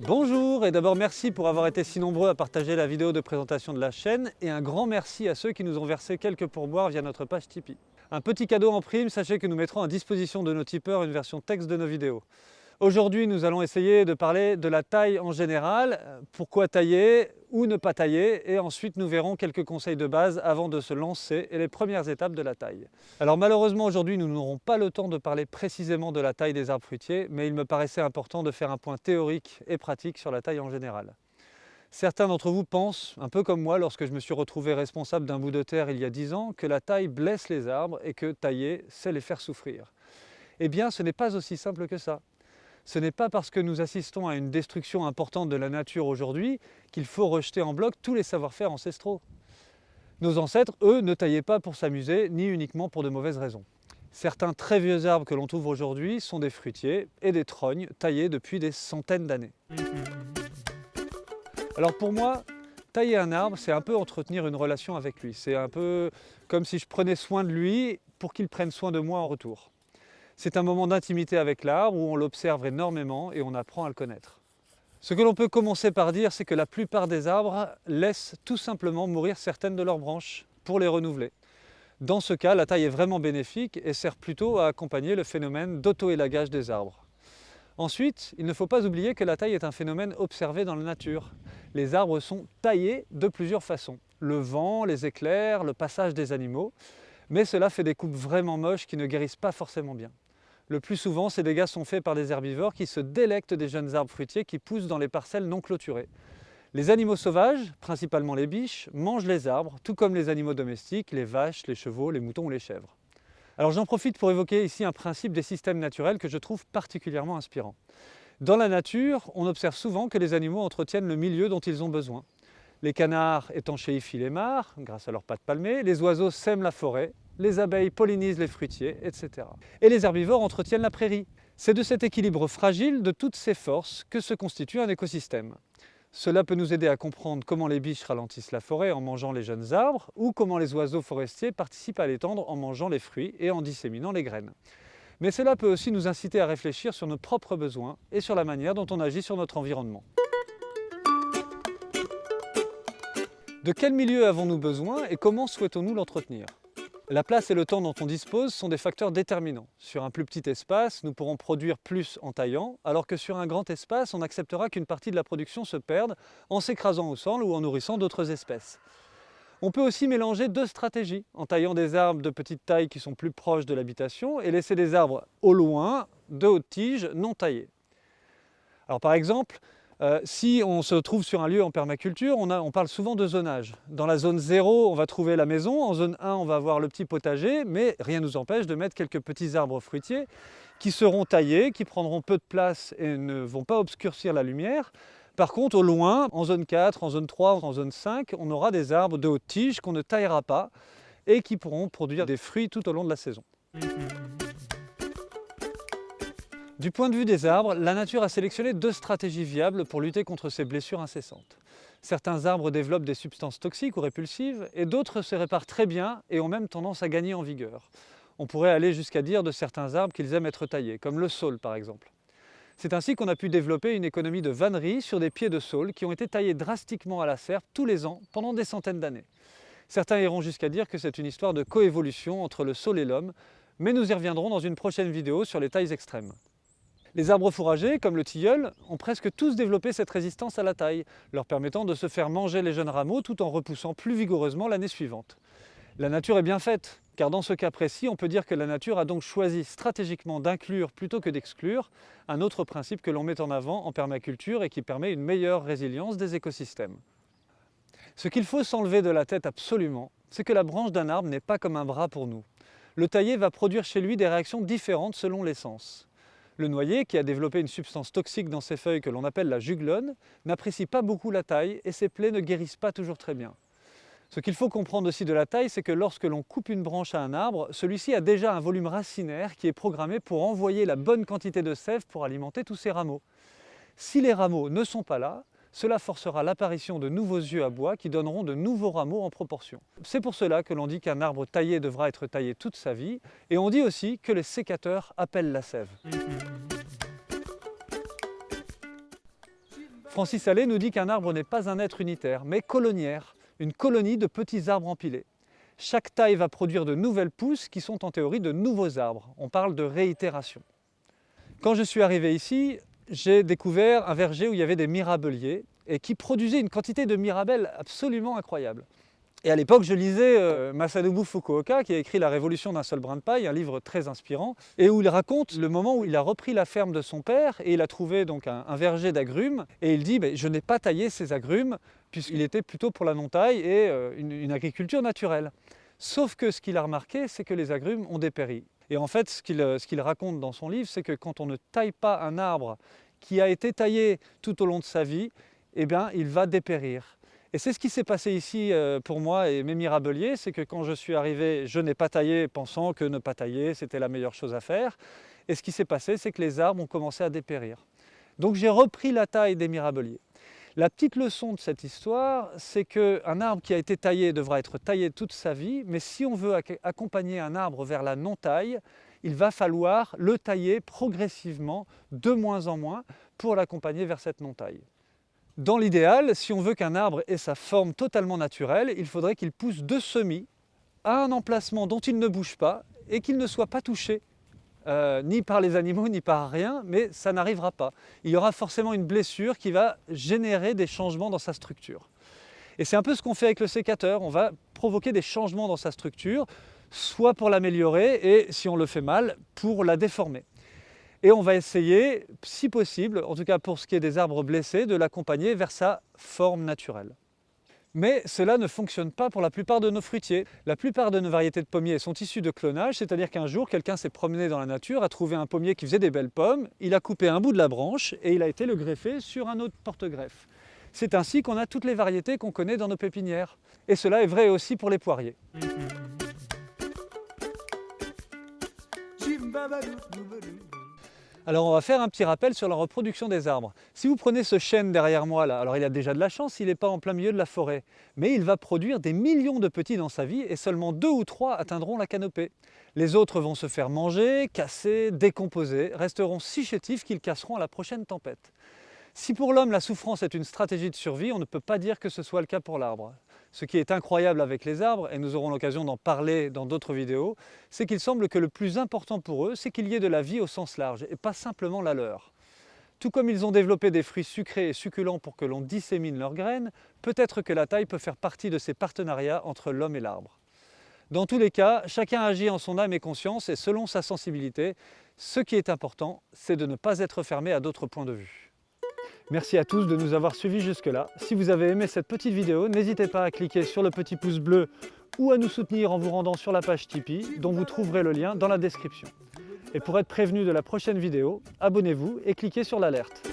Bonjour et d'abord merci pour avoir été si nombreux à partager la vidéo de présentation de la chaîne et un grand merci à ceux qui nous ont versé quelques pourboires via notre page Tipeee. Un petit cadeau en prime, sachez que nous mettrons à disposition de nos tipeurs une version texte de nos vidéos. Aujourd'hui, nous allons essayer de parler de la taille en général, pourquoi tailler ou ne pas tailler, et ensuite nous verrons quelques conseils de base avant de se lancer et les premières étapes de la taille. Alors malheureusement aujourd'hui, nous n'aurons pas le temps de parler précisément de la taille des arbres fruitiers, mais il me paraissait important de faire un point théorique et pratique sur la taille en général. Certains d'entre vous pensent, un peu comme moi lorsque je me suis retrouvé responsable d'un bout de terre il y a 10 ans, que la taille blesse les arbres et que tailler, c'est les faire souffrir. Eh bien, ce n'est pas aussi simple que ça ce n'est pas parce que nous assistons à une destruction importante de la nature aujourd'hui qu'il faut rejeter en bloc tous les savoir-faire ancestraux. Nos ancêtres, eux, ne taillaient pas pour s'amuser, ni uniquement pour de mauvaises raisons. Certains très vieux arbres que l'on trouve aujourd'hui sont des fruitiers et des trognes taillés depuis des centaines d'années. Alors pour moi, tailler un arbre, c'est un peu entretenir une relation avec lui. C'est un peu comme si je prenais soin de lui pour qu'il prenne soin de moi en retour. C'est un moment d'intimité avec l'arbre où on l'observe énormément et on apprend à le connaître. Ce que l'on peut commencer par dire, c'est que la plupart des arbres laissent tout simplement mourir certaines de leurs branches pour les renouveler. Dans ce cas, la taille est vraiment bénéfique et sert plutôt à accompagner le phénomène d'auto-élagage des arbres. Ensuite, il ne faut pas oublier que la taille est un phénomène observé dans la nature. Les arbres sont taillés de plusieurs façons. Le vent, les éclairs, le passage des animaux. Mais cela fait des coupes vraiment moches qui ne guérissent pas forcément bien. Le plus souvent, ces dégâts sont faits par des herbivores qui se délectent des jeunes arbres fruitiers qui poussent dans les parcelles non clôturées. Les animaux sauvages, principalement les biches, mangent les arbres, tout comme les animaux domestiques, les vaches, les chevaux, les moutons ou les chèvres. Alors j'en profite pour évoquer ici un principe des systèmes naturels que je trouve particulièrement inspirant. Dans la nature, on observe souvent que les animaux entretiennent le milieu dont ils ont besoin. Les canards étanchéifient les mares grâce à leurs pattes palmées, les oiseaux sèment la forêt, les abeilles pollinisent les fruitiers, etc. Et les herbivores entretiennent la prairie. C'est de cet équilibre fragile, de toutes ces forces, que se constitue un écosystème. Cela peut nous aider à comprendre comment les biches ralentissent la forêt en mangeant les jeunes arbres ou comment les oiseaux forestiers participent à l'étendre en mangeant les fruits et en disséminant les graines. Mais cela peut aussi nous inciter à réfléchir sur nos propres besoins et sur la manière dont on agit sur notre environnement. De quel milieu avons-nous besoin et comment souhaitons-nous l'entretenir? La place et le temps dont on dispose sont des facteurs déterminants. Sur un plus petit espace, nous pourrons produire plus en taillant, alors que sur un grand espace, on acceptera qu'une partie de la production se perde en s'écrasant au sol ou en nourrissant d'autres espèces. On peut aussi mélanger deux stratégies, en taillant des arbres de petite taille qui sont plus proches de l'habitation et laisser des arbres au loin, de hautes tiges, non taillées. Alors par exemple, euh, si on se trouve sur un lieu en permaculture, on, parle souvent de zonage. Dans la zone 0, on va trouver la maison, en zone 1, on va avoir le petit potager, mais rien ne nous empêche de mettre quelques petits arbres fruitiers qui seront taillés, qui prendront peu de place et ne vont pas obscurcir la lumière. Par contre, au loin, en zone 4, en zone 3, en zone 5, on aura des arbres de haute tige qu'on ne taillera pas et qui pourront produire des fruits tout au long de la saison. Du point de vue des arbres, la nature a sélectionné deux stratégies viables pour lutter contre ces blessures incessantes. Certains arbres développent des substances toxiques ou répulsives et d'autres se réparent très bien et ont même tendance à gagner en vigueur. On pourrait aller jusqu'à dire de certains arbres qu'ils aiment être taillés, comme le saule par exemple. C'est ainsi qu'on a pu développer une économie de vannerie sur des pieds de saule qui ont été taillés drastiquement à la serpe tous les ans pendant des centaines d'années. Certains iront jusqu'à dire que c'est une histoire de coévolution entre le saule et l'homme, mais nous y reviendrons dans une prochaine vidéo sur les tailles extrêmes. Les arbres fourragers, comme le tilleul, ont presque tous développé cette résistance à la taille, leur permettant de se faire manger les jeunes rameaux tout en repoussant plus vigoureusement l'année suivante. La nature est bien faite, car dans ce cas précis, on peut dire que la nature a donc choisi stratégiquement d'inclure plutôt que d'exclure un autre principe que l'on met en avant en permaculture et qui permet une meilleure résilience des écosystèmes. Ce qu'il faut s'enlever de la tête absolument, c'est que la branche d'un arbre n'est pas comme un bras pour nous. Le taillé va produire chez lui des réactions différentes selon l'essence. Le noyer, qui a développé une substance toxique dans ses feuilles que l'on appelle la juglone, n'apprécie pas beaucoup la taille et ses plaies ne guérissent pas toujours très bien. Ce qu'il faut comprendre aussi de la taille, c'est que lorsque l'on coupe une branche à un arbre, celui-ci a déjà un volume racinaire qui est programmé pour envoyer la bonne quantité de sève pour alimenter tous ses rameaux. Si les rameaux ne sont pas là, cela forcera l'apparition de nouveaux yeux à bois qui donneront de nouveaux rameaux en proportion. C'est pour cela que l'on dit qu'un arbre taillé devra être taillé toute sa vie, et on dit aussi que les sécateurs appellent la sève. Francis Allais nous dit qu'un arbre n'est pas un être unitaire, mais coloniaire une colonie de petits arbres empilés. Chaque taille va produire de nouvelles pousses qui sont en théorie de nouveaux arbres. On parle de réitération. Quand je suis arrivé ici, j'ai découvert un verger où il y avait des mirabeliers et qui produisaient une quantité de mirabelles absolument incroyable. Et à l'époque, je lisais euh, Masanobu Fukuoka, qui a écrit La révolution d'un seul brin de paille, un livre très inspirant, et où il raconte le moment où il a repris la ferme de son père, et il a trouvé donc un, verger d'agrumes, et il dit Je n'ai pas taillé ces agrumes, puisqu'il était plutôt pour la non-taille et euh, une, agriculture naturelle. Sauf que ce qu'il a remarqué, c'est que les agrumes ont dépéri. Et en fait, ce qu'il euh, raconte dans son livre, c'est que quand on ne taille pas un arbre qui a été taillé tout au long de sa vie, eh bien, il va dépérir. Et c'est ce qui s'est passé ici euh, pour moi et mes mirabeliers, c'est que quand je suis arrivé, je n'ai pas taillé pensant que ne pas tailler, c'était la meilleure chose à faire. Et ce qui s'est passé, c'est que les arbres ont commencé à dépérir. Donc j'ai repris la taille des mirabeliers. La petite leçon de cette histoire, c'est qu'un arbre qui a été taillé devra être taillé toute sa vie, mais si on veut accompagner un arbre vers la non-taille, il va falloir le tailler progressivement, de moins en moins, pour l'accompagner vers cette non-taille. Dans l'idéal, si on veut qu'un arbre ait sa forme totalement naturelle, il faudrait qu'il pousse de semis à un emplacement dont il ne bouge pas et qu'il ne soit pas touché euh, ni par les animaux ni par rien, mais ça n'arrivera pas. Il y aura forcément une blessure qui va générer des changements dans sa structure. Et c'est un peu ce qu'on fait avec le sécateur, on va provoquer des changements dans sa structure, soit pour l'améliorer et si on le fait mal, pour la déformer. Et on va essayer, si possible, en tout cas pour ce qui est des arbres blessés, de l'accompagner vers sa forme naturelle. Mais cela ne fonctionne pas pour la plupart de nos fruitiers. La plupart de nos variétés de pommiers sont issues de clonage, c'est-à-dire qu'un jour, quelqu'un s'est promené dans la nature, a trouvé un pommier qui faisait des belles pommes, il a coupé un bout de la branche et il a été le greffé sur un autre porte-greffe. C'est ainsi qu'on a toutes les variétés qu'on connaît dans nos pépinières. Et cela est vrai aussi pour les poiriers. Alors on va faire un petit rappel sur la reproduction des arbres. Si vous prenez ce chêne derrière moi là, alors il a déjà de la chance, il n'est pas en plein milieu de la forêt. Mais il va produire des millions de petits dans sa vie et seulement deux ou trois atteindront la canopée. Les autres vont se faire manger, casser, décomposer, resteront si chétifs qu'ils casseront à la prochaine tempête. Si pour l'homme la souffrance est une stratégie de survie, on ne peut pas dire que ce soit le cas pour l'arbre. Ce qui est incroyable avec les arbres, et nous aurons l'occasion d'en parler dans d'autres vidéos, c'est qu'il semble que le plus important pour eux, c'est qu'il y ait de la vie au sens large, et pas simplement la leur. Tout comme ils ont développé des fruits sucrés et succulents pour que l'on dissémine leurs graines, peut-être que la taille peut faire partie de ces partenariats entre l'homme et l'arbre. Dans tous les cas, chacun agit en son âme et conscience et selon sa sensibilité. Ce qui est important, c'est de ne pas être fermé à d'autres points de vue. Merci à tous de nous avoir suivis jusque-là. Si vous avez aimé cette petite vidéo, n'hésitez pas à cliquer sur le petit pouce bleu ou à nous soutenir en vous rendant sur la page Tipeee, dont vous trouverez le lien dans la description. Et pour être prévenu de la prochaine vidéo, abonnez-vous et cliquez sur l'alerte.